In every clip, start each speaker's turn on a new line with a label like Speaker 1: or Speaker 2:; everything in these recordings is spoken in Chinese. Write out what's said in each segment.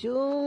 Speaker 1: shoe.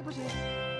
Speaker 1: 不行。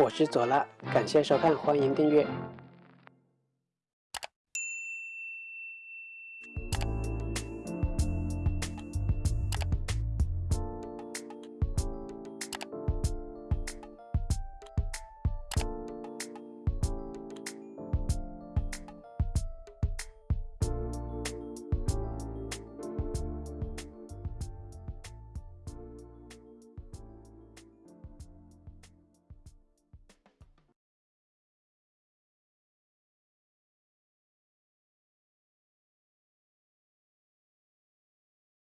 Speaker 2: 我是左拉，感谢收看，欢迎订阅。